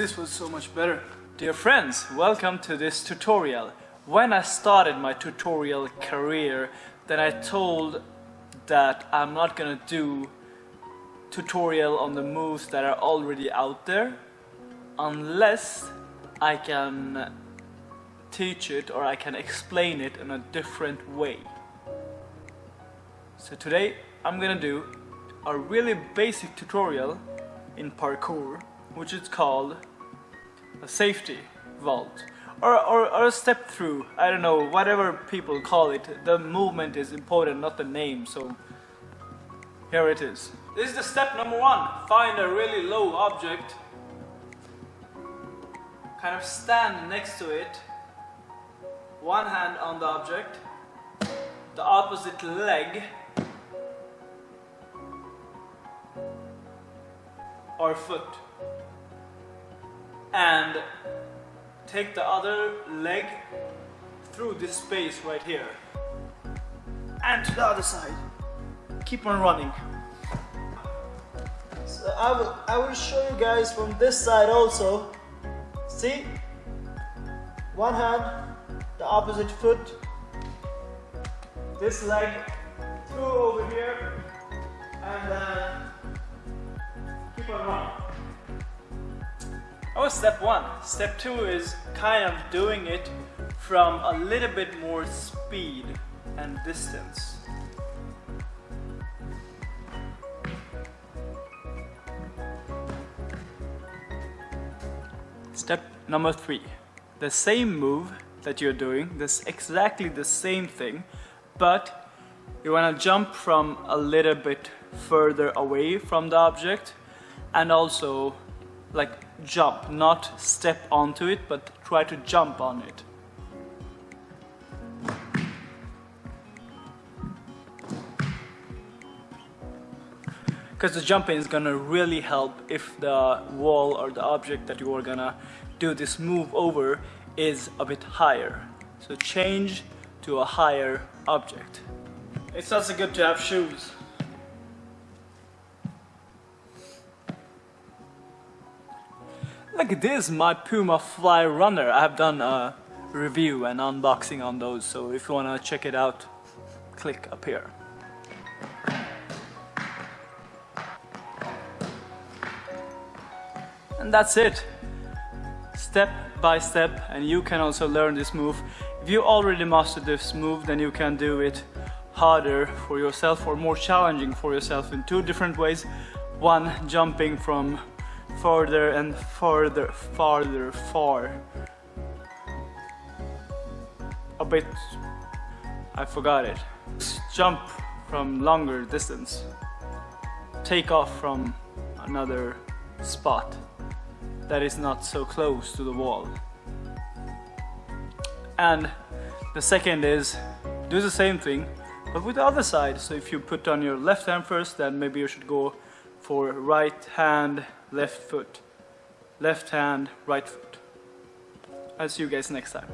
this was so much better. Dear friends, welcome to this tutorial. When I started my tutorial career, then I told that I'm not gonna do tutorial on the moves that are already out there unless I can teach it or I can explain it in a different way. So today I'm gonna do a really basic tutorial in parkour which is called a safety vault. Or, or, or a step through. I don't know whatever people call it. The movement is important not the name so here it is. This is the step number one. Find a really low object. Kind of stand next to it. One hand on the object. The opposite leg. Or foot and take the other leg through this space right here. And to the other side. Keep on running. So I will, I will show you guys from this side also. See? One hand the opposite foot. This leg through over here. And then was step one. Step two is kind of doing it from a little bit more speed and distance. Step number three. The same move that you're doing, this exactly the same thing, but you want to jump from a little bit further away from the object and also like jump, not step onto it, but try to jump on it. Because the jumping is gonna really help if the wall or the object that you are gonna do this move over is a bit higher. So change to a higher object. It's also good to have shoes. Like this, my Puma Fly Runner. I have done a review and unboxing on those, so if you wanna check it out, click up here. And that's it. Step by step, and you can also learn this move. If you already mastered this move, then you can do it harder for yourself or more challenging for yourself in two different ways. One, jumping from farther and farther, farther, far. A bit, I forgot it. Jump from longer distance. Take off from another spot that is not so close to the wall. And the second is do the same thing but with the other side. So if you put on your left hand first then maybe you should go for right hand left foot, left hand, right foot. I'll see you guys next time.